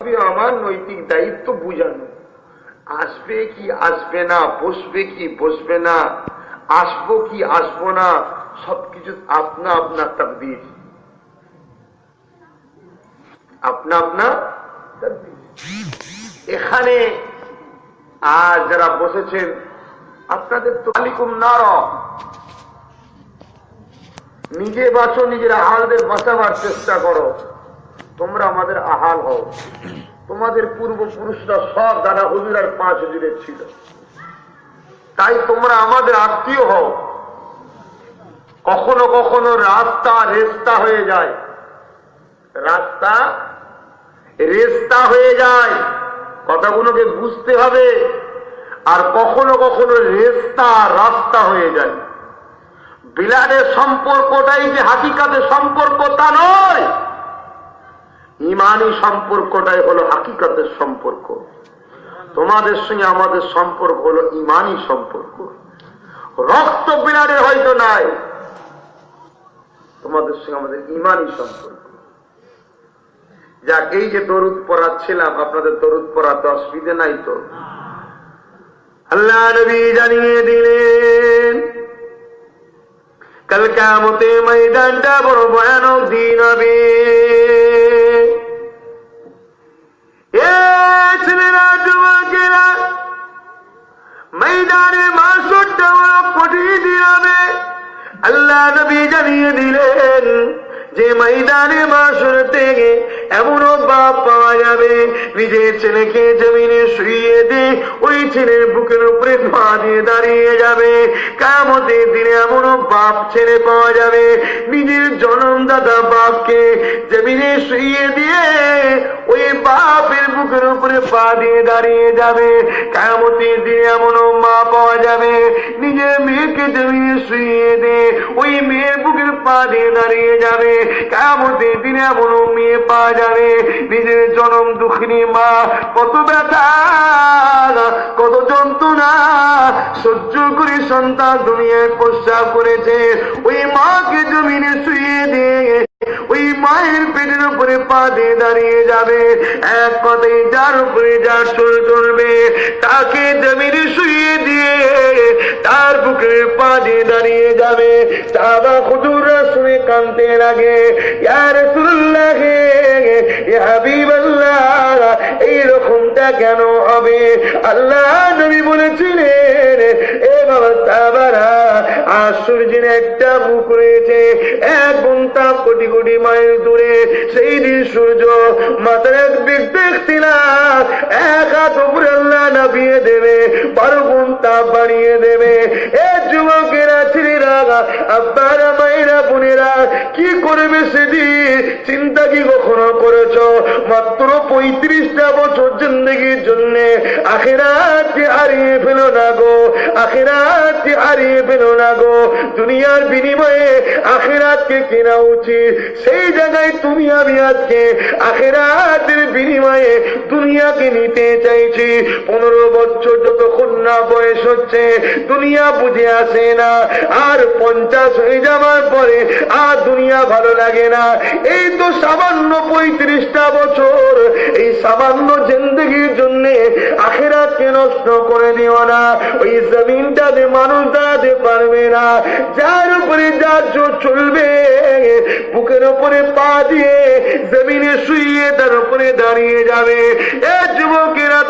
আমার নৈতিক দায়িত্ব বুঝানো। আসবে কি আসবে না, বসবে কি বসবে না, আসব কি আসব না, সবকিছু আপনা আপনা তকদির আপনা আপনা এখানে আর যারা বসেছেন, আপনাদের তো আলিকুম নার। নিজে বাঁচো, নিজের আহালদের বাঁচাবার চেষ্টা করো। তোমরা আমাদের আহাল হও। তোমাদের পূর্বপুরুষরা সব দাদা হুজুর আর পাঁচ হুজুরের ছিল। তাই তোমরা আমাদের আত্মীয় হও। কখনো কখনো রাস্তা রেস্তা হয়ে যায়। রাস্তা রেস্তা হয়ে যায়। কথাগুলোকে বুঝতে হবে। আর কখনো কখনো রেস্তা রাস্তা হয়ে যায়। বিলাদের সম্পর্কটাই যে হাকিকাতের সম্পর্ক তা নয়। ইমানি সম্পর্কটাই হলো হাকিকাতের সম্পর্ক। তোমাদের সঙ্গে আমাদের সম্পর্ক হলো ইমানি সম্পর্ক। রক্ত বিলাদের হয়তো নাই। তোমাদের সঙ্গে আমাদের ইমানি সম্পর্ক। যাক, এই যে দরুদ পড়াচ্ছিলাম, আপনাদের দরুদ পড়াতে অসুবিধে নাই তো। আল্লাহ নবী জানিয়ে দিলেন, কাল কামতে ময়দানটা বড় ভয়ানক দিন হবে। আল্লাহ নবী জানিয়ে দিলেন যে ময়দানে মাসুর থেকে এমনও বাপ পাওয়া যাবে, নিজের ছেলেকে জমিনে শুয়ে দিয়ে ওই ছেলের বুকের উপরে পা দিয়ে দাঁড়িয়ে যাবে। কামতের দিনে এমনও বাপ ছেলে পাওয়া যাবে, নিজের জনমদাতা বাপকে জমিনে শুয়ে দিয়ে ওই বাপের বুকের উপরে পা দিয়ে দাঁড়িয়ে যাবে। কামতের দিনে এমনও মা পাওয়া যাবে। নিজের মেয়েকে জমিনে শুয়ে দিয়ে ওই মেয়ের বুকের পা দিয়ে দাঁড়িয়ে যাবে। কামতের দিনে এমনও মেয়ে পাওয়া যাবে। নিজের জনম দুঃখিনী মা, কত ব্যথা, কত যন্ত্রণা, সহ্য করে সন্তান দুনিয়ায় প্রস্তাব করেছে। ওই মাকে জমিনে শুয়ে দিয়ে ওই মায়ের পেটের উপরে পা দিয়ে দাঁড়িয়ে যাবে। এক কথাই যার উপরে যার চল চলবে, তাকে জমিনে শুয়ে দিয়ে তার বুকে পা দিয়ে দাঁড়িয়ে যাবে। তাবা খুদুরা শুনে কানতে লাগে ইয়ার সুল্লাহে এইরকমটা কেন হবে? আল্লাহ নবী বলেছিলেন, এ বাবা সাবারা, আর সূর্যের একটা মুখ রয়েছে, এক ঘণ্টা কোটি কোটি মাইল দূরে, সেই দিন সূর্য মাথার এক দিক দেখছিলাম এক হাত উপরে আল্লাহ নামিয়ে দেবে, বারো ঘণ্টা বাড়িয়ে দেবে। এ যুবকেরা, ছেলেরা, আব্বারা, মায়েরা, বোনেরা, কি করবে সেদিন? চিন্তা কি কখনো করেছ? মাত্র পঁয়ত্রিশটা বছর জিন্দগির জন্য আখেরাতকে হারিয়ে ফেলো না গো, আখেরাতকে হারিয়ে ফেলো না গো। দুনিয়ার বিনিময়ে আখেরাতকে কেনা উচিত। সেই জায়গায় তুমি আমি আজকে আখেরাতের বিনিময়ে দুনিয়াকে নিতে চাইছি। পনেরো বছর যতক্ষণ না বয়স হচ্ছে, দুনিয়া বুঝে আসে না। আর পঞ্চাশ হয়ে যাওয়ার পরে আর দুনিয়া ভালো লাগে না। এই তো সামান্য পঁয়ত্রিশটা বছর। এই সামান্য জিন্দগির জন্য আখেরাতকে নষ্ট করে দিও না। ওই জমিনটাতে মানুষ দাঁড়াতে পারবে না, যার উপরে যার চলবে বুকের উপরে পা দিয়ে জমিনে শুয়ে তার উপরে দাঁড়িয়ে যাবে। এ যুবকেরা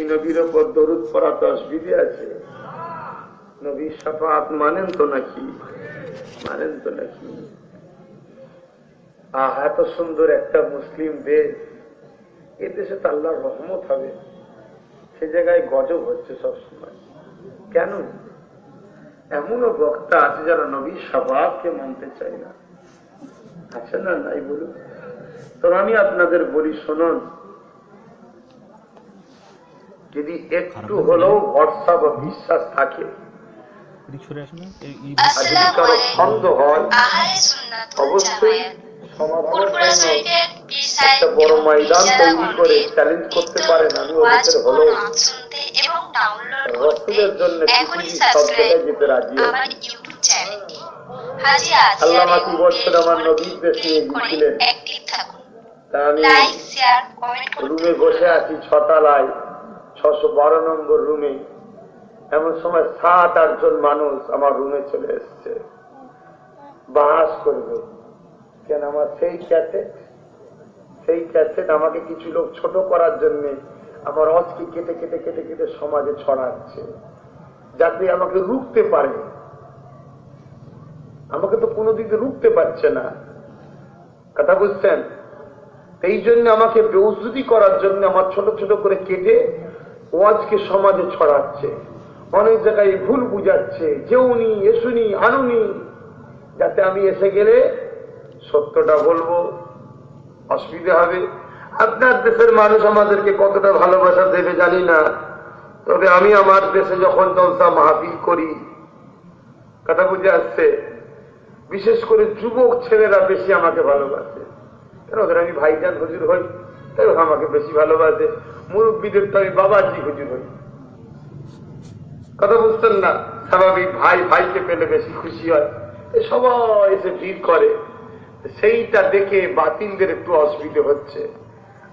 সেই নবীর ওপর দরুদ পড়া তো অসুবিধে আছে। নবীর সাফাত মানেন তো নাকি? মানেন তো নাকি? আহ, এত সুন্দর একটা মুসলিম দেশ। এ দেশে তো আল্লাহর রহমত হবে। সে জায়গায় গজব হচ্ছে সবসময়। কেন? এমনও বক্তা আছে যারা নবী সাবাবকে মানতে চায় না। আছে না নাই বলুন? তো আমি আপনাদের বলি, শুনুন। যদি একটু হলেও ভরসা বা বিশ্বাস থাকে কারও হয় অবশ্যই একটা বড় ময়দান তৈরি চ্যালেঞ্জ করতে পারেন আমি ওদের রসুলের জন্য পৃথিবীর সব জায়গায় যেতে রাজি আমার নবীর দেশে আমি রুমে বসে আছি ছটালায় ছশো বারো নম্বর রুমে এমন সময় সাত আটজন মানুষ আমার রুমে চলে এসছে। বাস করবে। কেন আমার সেই ক্যাসেট সেই ক্যাসেট আমাকে কিছু লোক ছোট করার জন্য আমার অজকে কেটে কেটে কেটে কেটে সমাজে ছড়াচ্ছে। যাতে আমাকে রুখতে পারে। আমাকে তো কোনো দিকে রুখতে পারছে না। কথা বুঝছেন? এই জন্য আমাকে বেউজুদি করার জন্য আমার ছোট ছোট করে কেটে ওয়াজকে সমাজে ছড়াচ্ছে। অনেক জায়গায় ভুল বুঝাচ্ছে যেউনি এসুনি আনুনি যাতে আমি এসে গেলে সত্যটা বলব, অসুবিধা হবে। আপনার দেশের মানুষ আমাদেরকে কতটা ভালোবাসা দেবে জানি না। তবে আমি আমার দেশে যখন জলসা মাহফিল করি, কথা বুঝে আসছে? বিশেষ করে যুবক ছেলেরা বেশি আমাকে ভালোবাসে। কেন ওদের আমি ভাইজান হজুর হই, তাই আমাকে বেশি ভালোবাসে। মুরব্বীদের তো আমি বাবাজি হুজুর হই কথা বুঝতেন না? স্বাভাবিক ভাই, ভাইকে পেলে বেশি খুশি হয়। সবাই এসে ভিড় করে। সেইটা দেখে বাতিলদের একটু অসুবিধে হচ্ছে।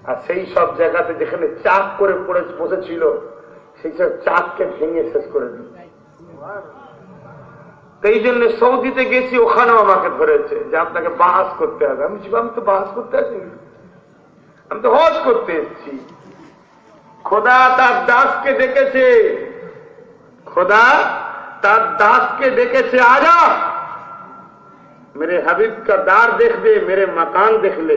আর সেই সব জায়গাতে যেখানে চাপ করে পড়ে, বসেছিল, সেই সব চাপকে ভেঙে শেষ করে দিচ্ছে এই জন্য সৌদিতে গেছি, ওখানেও আমাকে ধরেছে যে আপনাকে বাহাস করতে হবে। আমি আমি তো বাহাস করতে আসি আমি তো হজ করতে এসেছি। খোদা তার দাসকে ডেকেছে খোদা তার দাসকে ডেকেছে আজা মেরে হাবিব কা দার দেখ দে মেরে মাকান দেখলে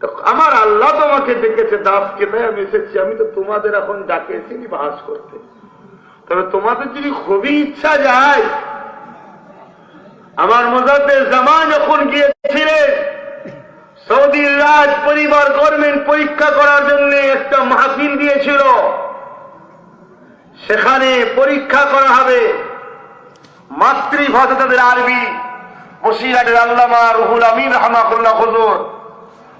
তো আমার আল্লাহ তোমাকে ডেকেছে দাসকে তাই আমি এসেছি আমি তো তোমাদের এখন ডাকে এসেছি বাহাস করতে তবে তোমাদের যদি খুবই ইচ্ছা যায় আমার মজাদের জামা যখন গিয়েছিলেন সৌদির রাজ পরিবার গভর্নমেন্ট পরীক্ষা করার জন্য একটা মাহফিল দিয়েছিল। সেখানে পরীক্ষা করা হবে। মাতৃভাষা তাদের আরবি। বসিরহাটের আল্লামা রুহুল আমিন রহমাকুল্লাহ হুজুর।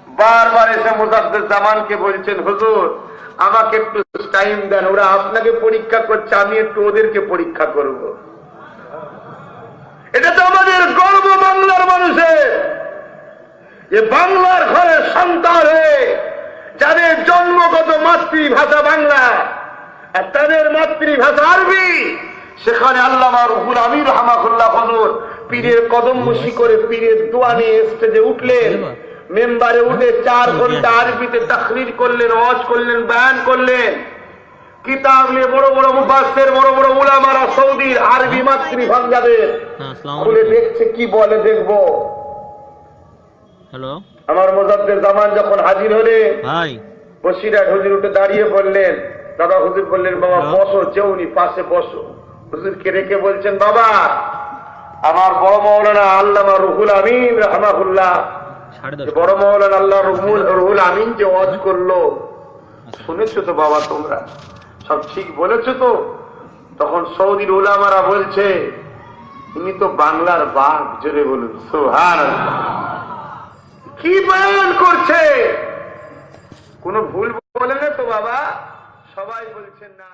বারবার এসে মুজাদ্দের জামানকে বলছেন, হুজুর, আমাকে একটু টাইম দেন, ওরা আপনাকে পরীক্ষা করছে, আমি একটু ওদেরকে পরীক্ষা করব। এটা তো আমাদের গর্ব বাংলার মানুষের। যে বাংলার ঘরে সন্তান হয়ে যাদের জন্মগত মাতৃভাষা বাংলা আর তাদের মাতৃভাষা আরবি সেখানে আল্লামা রুহুল আমির রহমাকুল্লাহ হজুর পীরের কদম মুশি করে পীরের দোয়া নিয়ে স্টেজে উঠলেন। মেম্বারে উঠে চার ঘণ্টা আরবিতে তাকরির করলেন অজ করলেন বয়ান করলেন। কিতাব নিয়ে বড় বড় মুফাসের বড় বড় উলামারা সৌদির আরবি মাতৃভাষাদের হ্যাঁ খুলে দেখছে কি বলে দেখব। হ্যালো আমার মোজাদ্দের জামান যখন হাজির হলে ভাই বসিরাট হুজুর উঠে দাঁড়িয়ে বললেন দাদা হুজুর বললেন বাবা হ্যাঁ। বসো চেউনি পাশে বসো। হুজুরকে রেখে বলছেন বাবা আমার বড় মৌলানা আল্লামা রুহুল আমিন রহমাহুল্লাহ। বড় মৌলানা আল্লাহ রুহুল রুহুল আমিন যে ওয়াজ করল। শুনেছো তো বাবা তোমরা? সব ঠিক বলেছ তো? তখন সৌদির ওলামারা বলছে ইনি তো বাংলার বাঘ জোরে বলুন। সোহান কি বয়ান করছে? কোন ভুল বলে না তো বাবা। সবাই বলছেন না।